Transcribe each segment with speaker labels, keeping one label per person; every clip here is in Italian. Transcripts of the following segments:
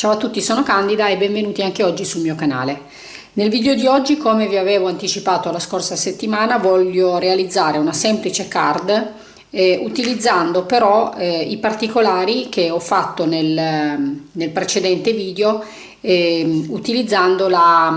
Speaker 1: Ciao a tutti, sono Candida e benvenuti anche oggi sul mio canale. Nel video di oggi, come vi avevo anticipato la scorsa settimana, voglio realizzare una semplice card eh, utilizzando però eh, i particolari che ho fatto nel, nel precedente video eh, utilizzando la,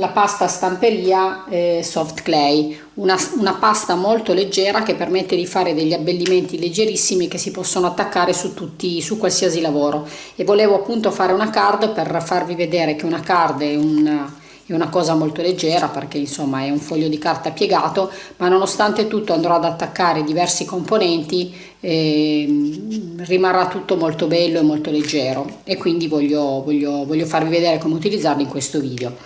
Speaker 1: la, pasta stamperia eh, soft clay. Una, una, pasta molto leggera che permette di fare degli abbellimenti leggerissimi che si possono attaccare su tutti su qualsiasi lavoro. E volevo appunto fare una card per farvi vedere che una card è un è una cosa molto leggera perché insomma è un foglio di carta piegato ma nonostante tutto andrò ad attaccare diversi componenti eh, rimarrà tutto molto bello e molto leggero. E quindi voglio, voglio, voglio farvi vedere come utilizzarli in questo video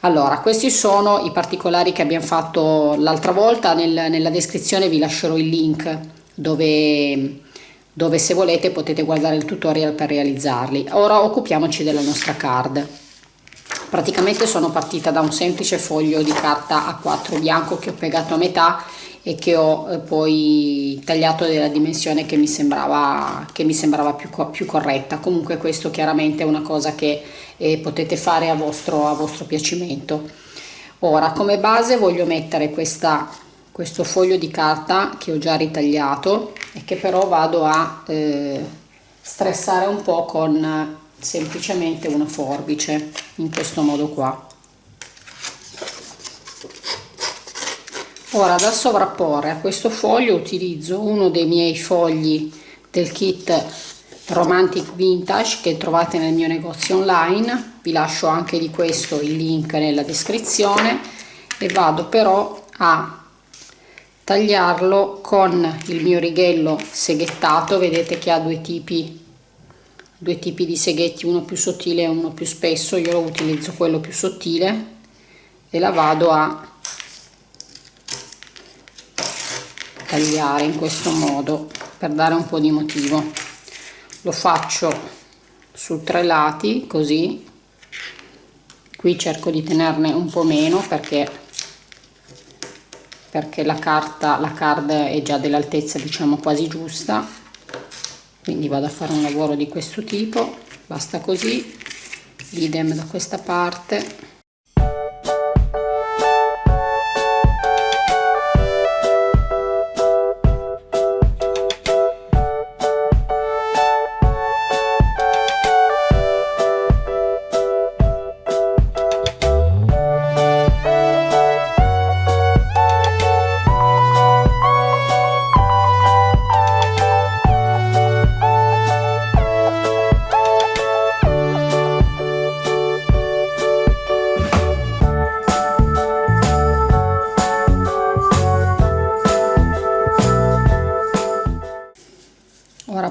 Speaker 1: allora questi sono i particolari che abbiamo fatto l'altra volta. Nel, nella descrizione vi lascerò il link dove dove se volete potete guardare il tutorial per realizzarli. Ora occupiamoci della nostra card. Praticamente sono partita da un semplice foglio di carta A4 bianco che ho piegato a metà e che ho eh, poi tagliato della dimensione che mi sembrava, che mi sembrava più, più corretta. Comunque questo chiaramente è una cosa che eh, potete fare a vostro, a vostro piacimento. Ora come base voglio mettere questa, questo foglio di carta che ho già ritagliato e che però vado a eh, stressare un po' con semplicemente una forbice in questo modo qua. Ora da sovrapporre a questo foglio utilizzo uno dei miei fogli del kit romantic vintage che trovate nel mio negozio online. Vi lascio anche di questo il link nella descrizione. E vado però a tagliarlo con il mio righello seghettato. Vedete che ha due tipi due tipi di seghetti uno più sottile e uno più spesso. Io lo utilizzo quello più sottile e la vado a tagliare in questo modo per dare un po' di motivo lo faccio su tre lati così. Qui cerco di tenerne un po' meno perché perché la carta la card è già dell'altezza diciamo quasi giusta. Quindi vado a fare un lavoro di questo tipo. Basta così. Idem da questa parte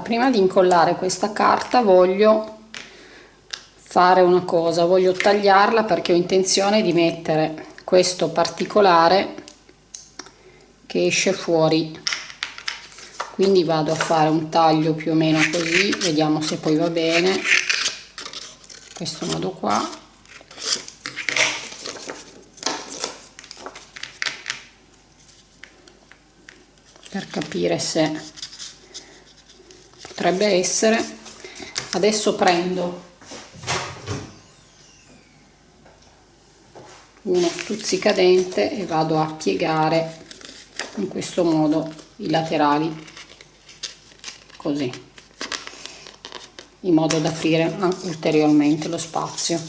Speaker 1: prima di incollare questa carta voglio fare una cosa voglio tagliarla perché ho intenzione di mettere questo particolare che esce fuori. Quindi vado a fare un taglio più o meno così vediamo se poi va bene. Questo modo qua. Per capire se potrebbe essere adesso prendo uno stuzzicadente e vado a piegare in questo modo i laterali così in modo da aprire ulteriormente lo spazio.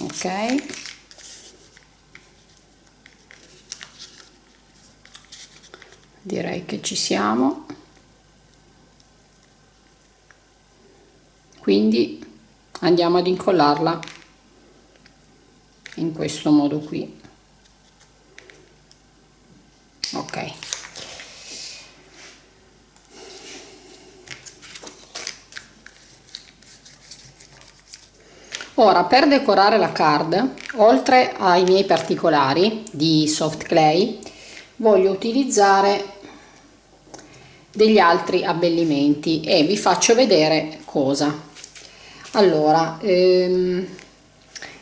Speaker 1: Ok direi che ci siamo. Quindi andiamo ad incollarla in questo modo qui. Ok. Ora per decorare la card oltre ai miei particolari di soft clay voglio utilizzare degli altri abbellimenti e vi faccio vedere cosa. Allora ehm,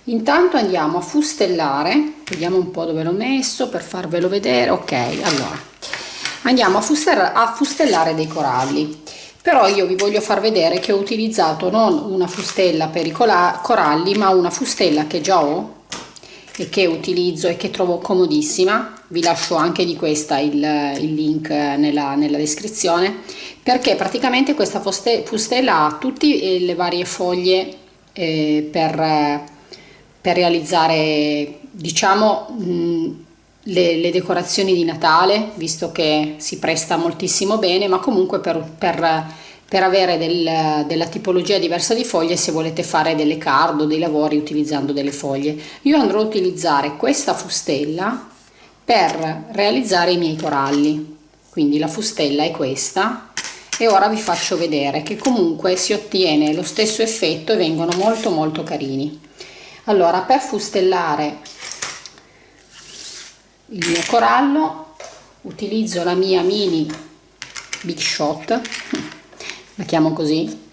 Speaker 1: intanto andiamo a fustellare vediamo un po dove l'ho messo per farvelo vedere. Ok allora andiamo a, fustellare, a fustellare dei coralli. Però io vi voglio far vedere che ho utilizzato non una fustella per i coralli ma una fustella che già ho e che utilizzo e che trovo comodissima. Vi lascio anche di questa il, il link nella, nella, descrizione perché praticamente questa fustella ha tutte le varie foglie eh, per, per realizzare diciamo mh, le, le, decorazioni di Natale, visto che si presta moltissimo bene, ma comunque per, per, per avere del, della tipologia diversa di foglie se volete fare delle card o dei lavori utilizzando delle foglie. Io andrò a utilizzare questa fustella per realizzare i miei coralli, quindi la fustella è questa e ora vi faccio vedere che comunque si ottiene lo stesso effetto e vengono molto molto carini. Allora per fustellare il mio corallo utilizzo la mia mini big shot la chiamo così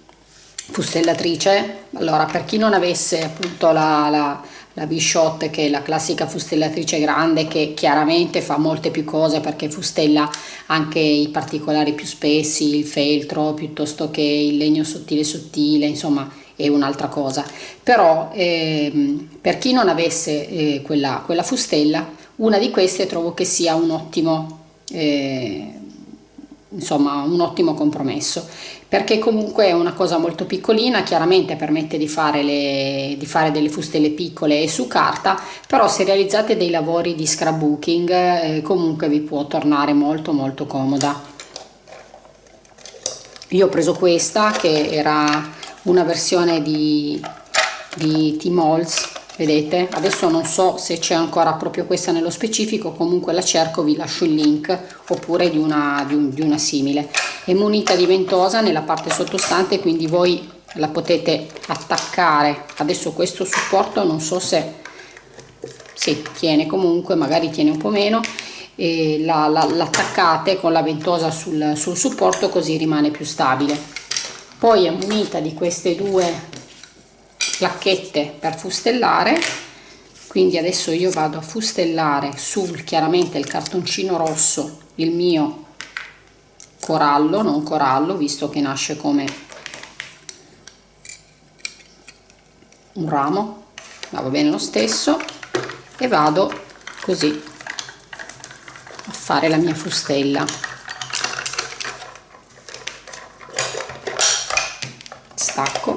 Speaker 1: fustellatrice. Allora per chi non avesse appunto la, la, la big shot che è la classica fustellatrice grande che chiaramente fa molte più cose perché fustella anche i particolari più spessi il feltro piuttosto che il legno sottile sottile insomma è un'altra cosa. Però eh, per chi non avesse eh, quella, quella fustella una di queste trovo che sia un ottimo eh, insomma un ottimo compromesso. Perché comunque è una cosa molto piccolina chiaramente permette di fare, le, di fare delle fustelle piccole e su carta però se realizzate dei lavori di scrapbooking eh, comunque vi può tornare molto molto comoda. Io ho preso questa che era una versione di, di T-Molds vedete? Adesso non so se c'è ancora proprio questa nello specifico comunque la cerco vi lascio il link oppure di una, di, un, di una simile. È munita di ventosa nella parte sottostante quindi voi la potete attaccare. Adesso questo supporto non so se sì, tiene comunque magari tiene un po' meno e l'attaccate la, con la ventosa sul, sul supporto così rimane più stabile. Poi è munita di queste due placchette per fustellare. Quindi adesso io vado a fustellare sul chiaramente il cartoncino rosso il mio corallo non corallo visto che nasce come un ramo ma va bene lo stesso. E vado così a fare la mia fustella. Stacco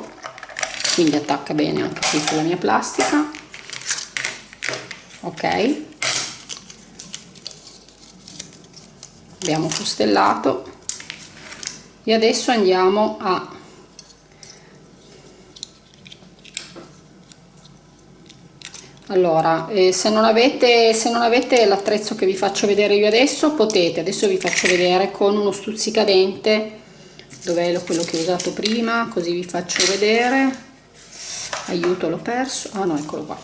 Speaker 1: quindi attacca bene anche qui sulla mia plastica. Ok. Abbiamo fustellato. E adesso andiamo a allora eh, se non avete avete l'attrezzo che vi faccio vedere io adesso potete. Adesso vi faccio vedere con uno stuzzicadente dov'è quello che ho usato prima così vi faccio vedere aiuto l'ho perso. Ah no eccolo qua.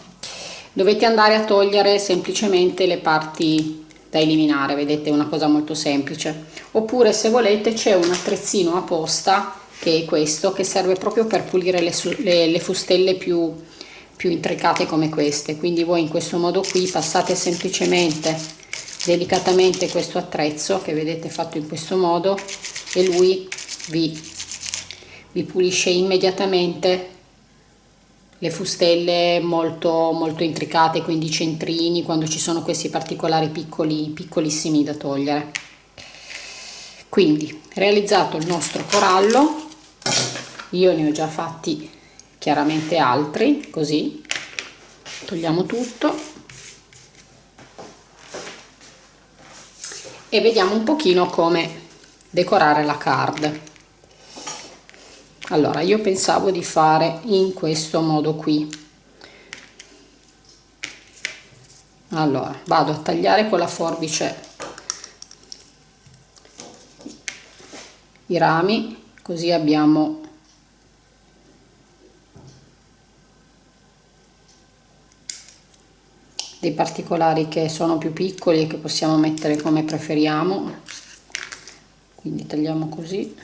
Speaker 1: Dovete andare a togliere semplicemente le parti da eliminare vedete è una cosa molto semplice. Oppure se volete c'è un attrezzino apposta che è questo che serve proprio per pulire le, le, le fustelle più, più intricate come queste. Quindi voi in questo modo qui passate semplicemente delicatamente questo attrezzo che vedete fatto in questo modo e lui vi, vi pulisce immediatamente le fustelle molto molto intricate quindi centrini quando ci sono questi particolari piccoli piccolissimi da togliere. Quindi realizzato il nostro corallo io ne ho già fatti chiaramente altri così togliamo tutto. E vediamo un pochino come decorare la card allora io pensavo di fare in questo modo qui. Allora vado a tagliare con la forbice i rami così abbiamo dei particolari che sono più piccoli e che possiamo mettere come preferiamo. Quindi tagliamo così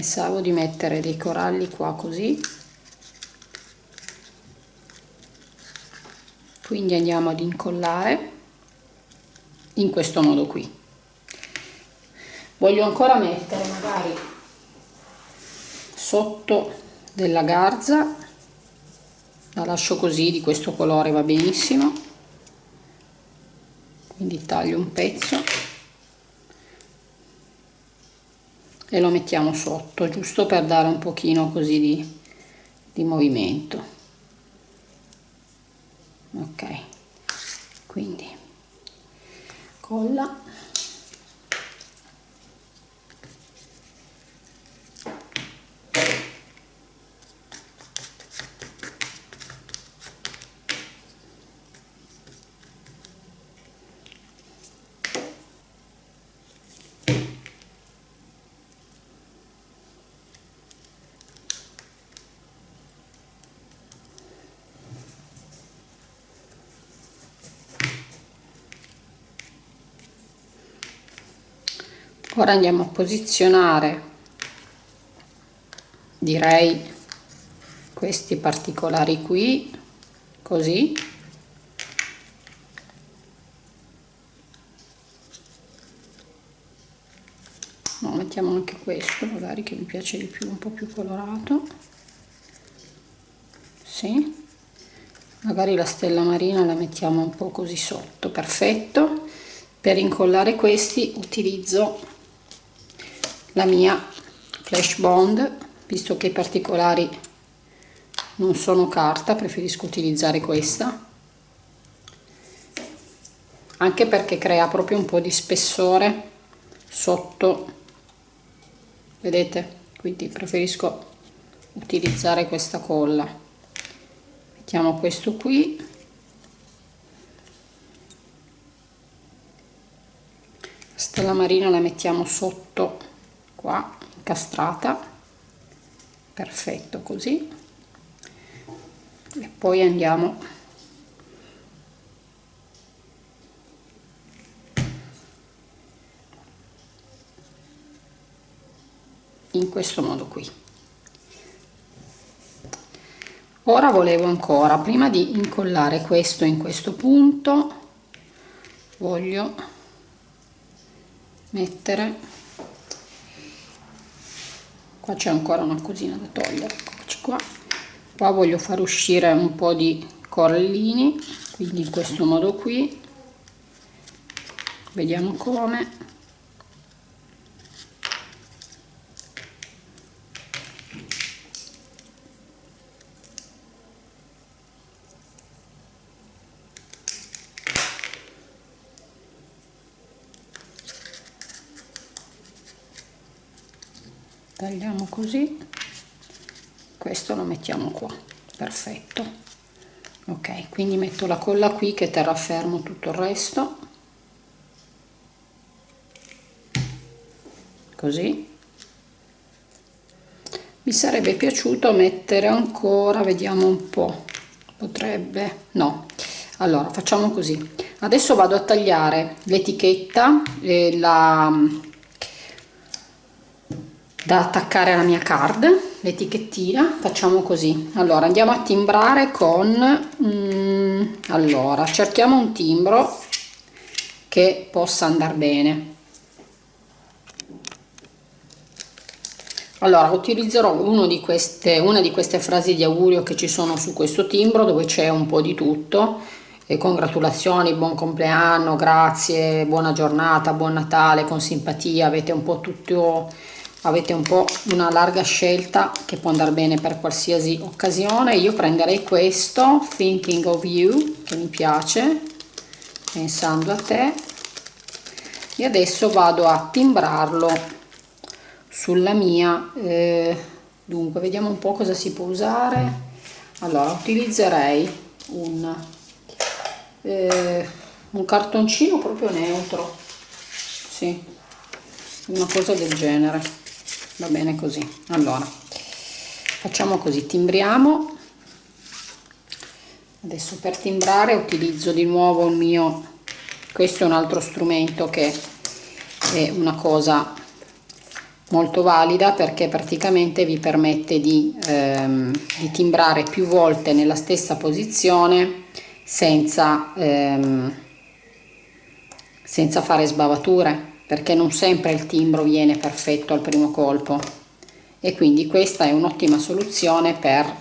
Speaker 1: pensavo di mettere dei coralli qua così. Quindi andiamo ad incollare in questo modo qui. Voglio ancora mettere magari sotto della garza la lascio così di questo colore va benissimo. Quindi taglio un pezzo e lo mettiamo sotto giusto per dare un pochino così di, di movimento. Ok quindi colla ora andiamo a posizionare direi questi particolari qui così. No, mettiamo anche questo magari che mi piace di più un po' più colorato. Sì. Magari la stella marina la mettiamo un po' così sotto perfetto. Per incollare questi utilizzo la mia flash bond visto che i particolari non sono carta preferisco utilizzare questa. Anche perché crea proprio un po' di spessore sotto. Vedete? Quindi preferisco utilizzare questa colla. Mettiamo questo qui. Stella marina la mettiamo sotto qua incastrata perfetto così. E poi andiamo. In questo modo qui. Ora volevo ancora prima di incollare questo in questo punto voglio mettere qua c'è ancora una cosina da togliere eccoci qua. Qua voglio far uscire un po' di corallini quindi in questo modo qui. Vediamo come tagliamo così. Questo lo mettiamo qua. Perfetto. Ok quindi metto la colla qui che terrà fermo tutto il resto. Così. Mi sarebbe piaciuto mettere ancora vediamo un po. Potrebbe no. Allora facciamo così. Adesso vado a tagliare l'etichetta e la da attaccare alla mia card l'etichettina facciamo così. Allora andiamo a timbrare con mm, allora cerchiamo un timbro che possa andare bene. Allora utilizzerò uno di queste, una di queste frasi di augurio che ci sono su questo timbro dove c'è un po' di tutto. E congratulazioni, buon compleanno, grazie, buona giornata, buon Natale, con simpatia, avete un po' tutto avete un po' una larga scelta che può andare bene per qualsiasi occasione. Io prenderei questo thinking of you che mi piace pensando a te. E adesso vado a timbrarlo sulla mia eh, dunque vediamo un po' cosa si può usare. Allora utilizzerei un, eh, un cartoncino proprio neutro sì una cosa del genere va bene così. Allora facciamo così timbriamo. Adesso per timbrare utilizzo di nuovo il mio questo è un altro strumento che è una cosa molto valida perché praticamente vi permette di, ehm, di timbrare più volte nella stessa posizione senza, ehm, senza fare sbavature perché non sempre il timbro viene perfetto al primo colpo. E quindi questa è un'ottima soluzione per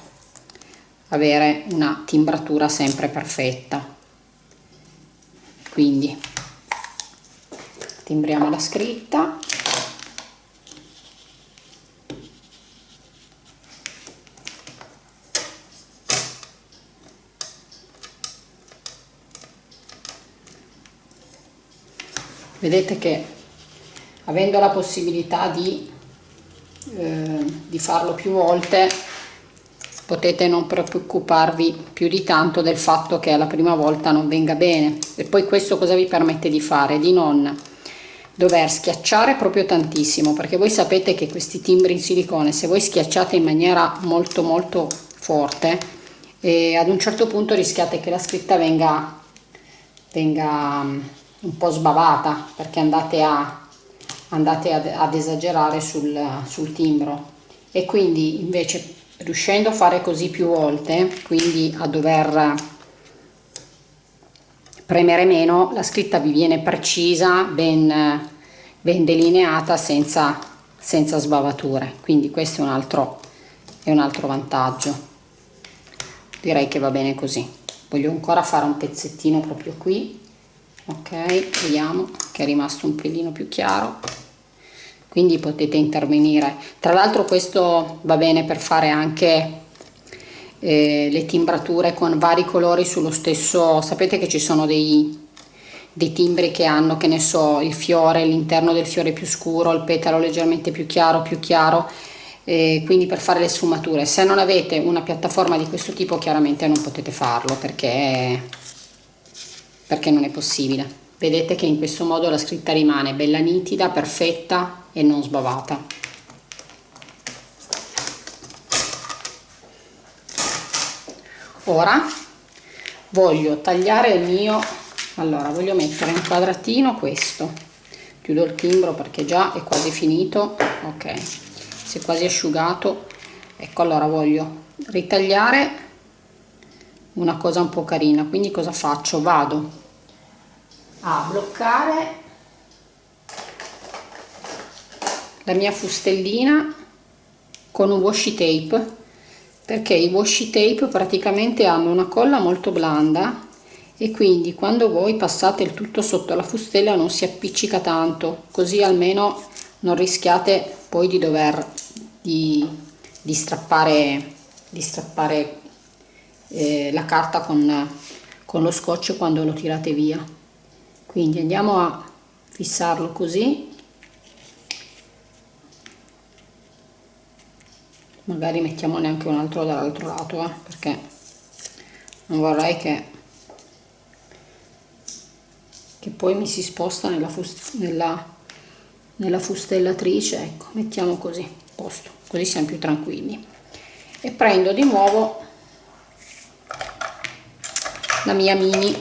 Speaker 1: avere una timbratura sempre perfetta. Quindi timbriamo la scritta. Vedete che avendo la possibilità di, eh, di farlo più volte potete non preoccuparvi più di tanto del fatto che alla prima volta non venga bene. E poi questo cosa vi permette di fare? Di non dover schiacciare proprio tantissimo perché voi sapete che questi timbri in silicone se voi schiacciate in maniera molto molto forte e ad un certo punto rischiate che la scritta venga venga un po' sbavata perché andate a, andate ad, ad esagerare sul, sul timbro. E quindi invece riuscendo a fare così più volte quindi a dover premere meno la scritta vi viene precisa ben, ben delineata senza, senza sbavature. Quindi questo è un altro è un altro vantaggio. Direi che va bene così. Voglio ancora fare un pezzettino proprio qui ok vediamo che è rimasto un pelino più chiaro. Quindi potete intervenire. Tra l'altro questo va bene per fare anche eh, le timbrature con vari colori sullo stesso sapete che ci sono dei, dei timbri che hanno che ne so il fiore l'interno del fiore più scuro il petalo leggermente più chiaro più chiaro eh, quindi per fare le sfumature. Se non avete una piattaforma di questo tipo chiaramente non potete farlo perché perché non è possibile. Vedete che in questo modo la scritta rimane bella nitida perfetta e non sbavata. Ora voglio tagliare il mio allora voglio mettere un quadratino questo. Chiudo il timbro perché già è quasi finito. Ok si è quasi asciugato. Ecco allora voglio ritagliare una cosa un po' carina. Quindi cosa faccio? Vado a bloccare la mia fustellina con un washi tape perché i washi tape praticamente hanno una colla molto blanda e quindi quando voi passate il tutto sotto la fustella non si appiccica tanto così almeno non rischiate poi di dover di, di strappare di strappare eh, la carta con, con lo scotch quando lo tirate via. Quindi andiamo a fissarlo così. Magari mettiamone anche un altro dall'altro lato eh, perché non vorrei che che poi mi si sposta nella, fust nella, nella fustellatrice. Ecco mettiamo così posto così siamo più tranquilli. E prendo di nuovo la mia mini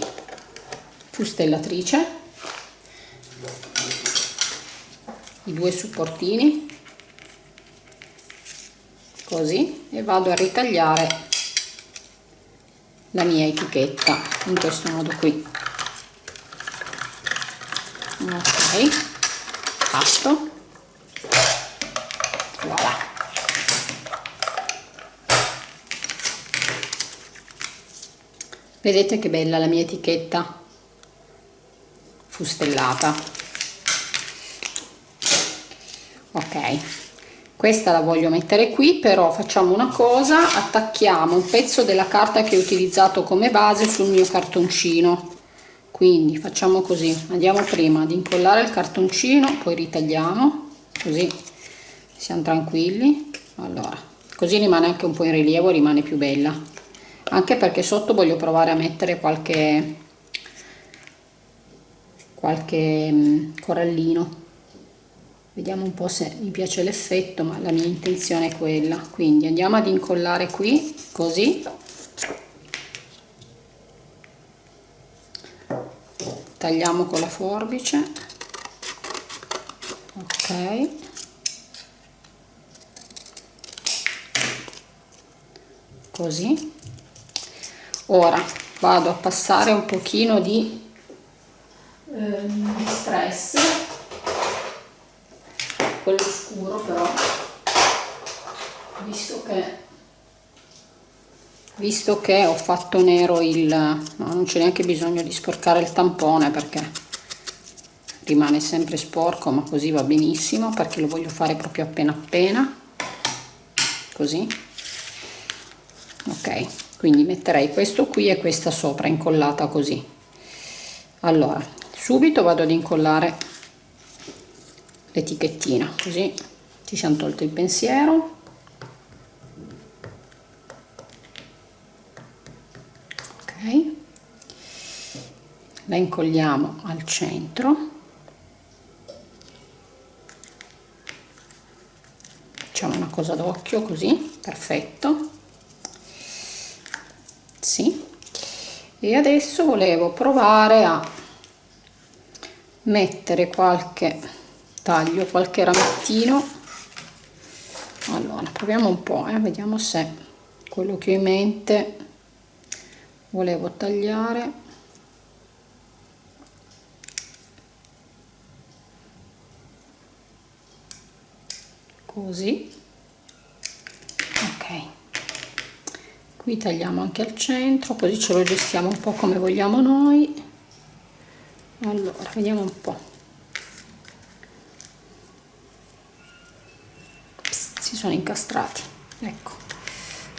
Speaker 1: fustellatrice. I due supportini. Così. E vado a ritagliare la mia etichetta in questo modo qui. Ok. Pasto vedete che bella la mia etichetta. Fustellata. Ok. Questa la voglio mettere qui però facciamo una cosa. Attacchiamo un pezzo della carta che ho utilizzato come base sul mio cartoncino. Quindi facciamo così. Andiamo prima ad incollare il cartoncino poi ritagliamo. Così siamo tranquilli. Allora così rimane anche un po' in rilievo rimane più bella anche perché sotto voglio provare a mettere qualche qualche mm, corallino. Vediamo un po' se mi piace l'effetto ma la mia intenzione è quella. Quindi andiamo ad incollare qui così. Tagliamo con la forbice. Ok. Così ora vado a passare un pochino di, eh, stress. Quello scuro però. Visto che visto che ho fatto nero il no, non c'è neanche bisogno di sporcare il tampone perché rimane sempre sporco ma così va benissimo perché lo voglio fare proprio appena appena. Così. Ok quindi metterei questo qui e questa sopra incollata così. Allora subito vado ad incollare l'etichettina così ci siamo tolto il pensiero. Ok. La incolliamo al centro. Facciamo una cosa d'occhio così perfetto sì. E adesso volevo provare a mettere qualche taglio qualche ramettino. Allora proviamo un po' eh? vediamo se quello che ho in mente volevo tagliare. Così ok qui tagliamo anche al centro così ce lo gestiamo un po' come vogliamo noi. Allora vediamo un po' Psst, si sono incastrati. Ecco.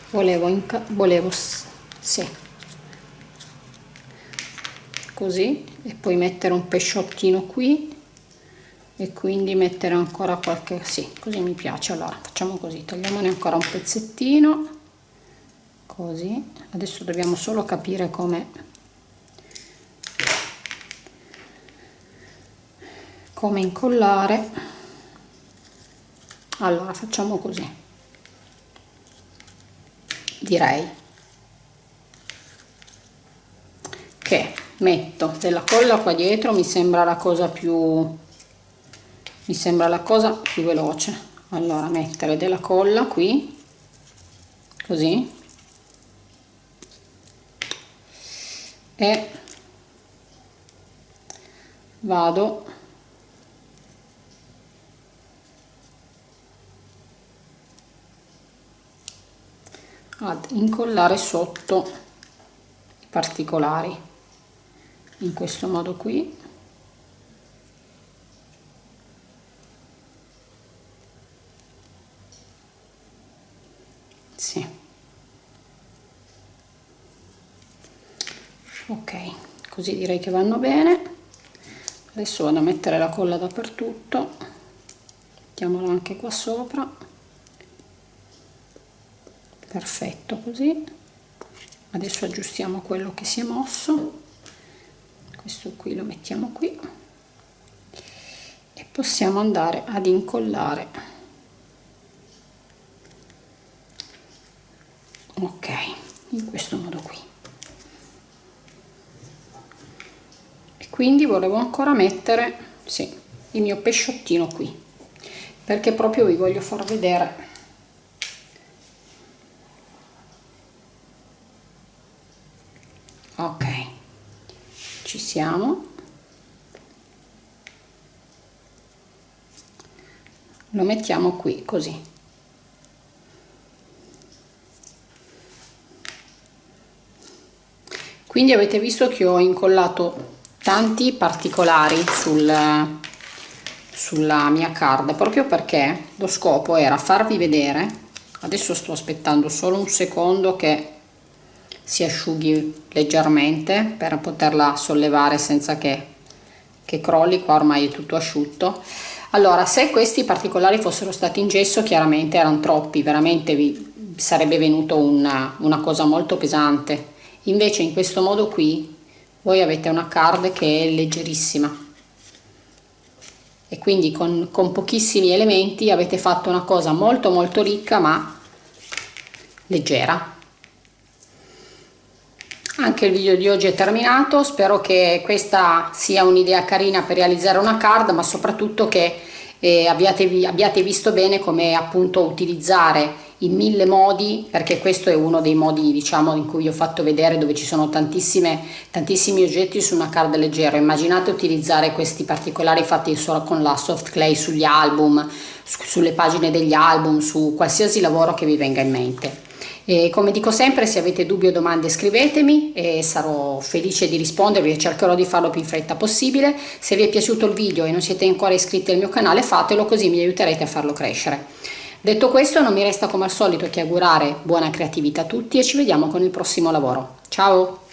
Speaker 1: Volevo, volevo sì. Così e poi mettere un pesciottino qui e quindi mettere ancora qualche sì così mi piace. Allora facciamo così tagliamone ancora un pezzettino così. Adesso dobbiamo solo capire come come incollare. Allora facciamo così. Direi che metto della colla qua dietro mi sembra la cosa più mi sembra la cosa più veloce. Allora mettere della colla qui così e vado. Ad incollare sotto i particolari in questo modo qui sì ok così direi che vanno bene. Adesso vado a mettere la colla dappertutto. Mettiamola anche qua sopra. Perfetto così. Adesso aggiustiamo quello che si è mosso. Questo qui lo mettiamo qui. E possiamo andare ad incollare ok in questo modo qui quindi volevo ancora mettere sì, il mio pesciottino qui perché proprio vi voglio far vedere. Ok ci siamo. Lo mettiamo qui così. Quindi avete visto che ho incollato tanti particolari sul, sulla mia card proprio perché lo scopo era farvi vedere adesso sto aspettando solo un secondo che si asciughi leggermente per poterla sollevare senza che, che crolli qua ormai è tutto asciutto. Allora se questi particolari fossero stati in gesso chiaramente erano troppi veramente vi sarebbe venuto una, una cosa molto pesante. Invece in questo modo qui voi avete una card che è leggerissima. E quindi con, con pochissimi elementi avete fatto una cosa molto molto ricca ma leggera. Anche il video di oggi è terminato. Spero che questa sia un'idea carina per realizzare una card ma soprattutto che eh, abbiate, abbiate visto bene come appunto utilizzare in mille modi perché questo è uno dei modi diciamo in cui vi ho fatto vedere dove ci sono tantissimi oggetti su una card leggera immaginate utilizzare questi particolari fatti solo con la soft clay sugli album su, sulle pagine degli album su qualsiasi lavoro che vi venga in mente e come dico sempre, se avete dubbi o domande scrivetemi e sarò felice di rispondervi e cercherò di farlo più in fretta possibile. Se vi è piaciuto il video e non siete ancora iscritti al mio canale fatelo così mi aiuterete a farlo crescere. Detto questo non mi resta come al solito che augurare buona creatività a tutti e ci vediamo con il prossimo lavoro. Ciao!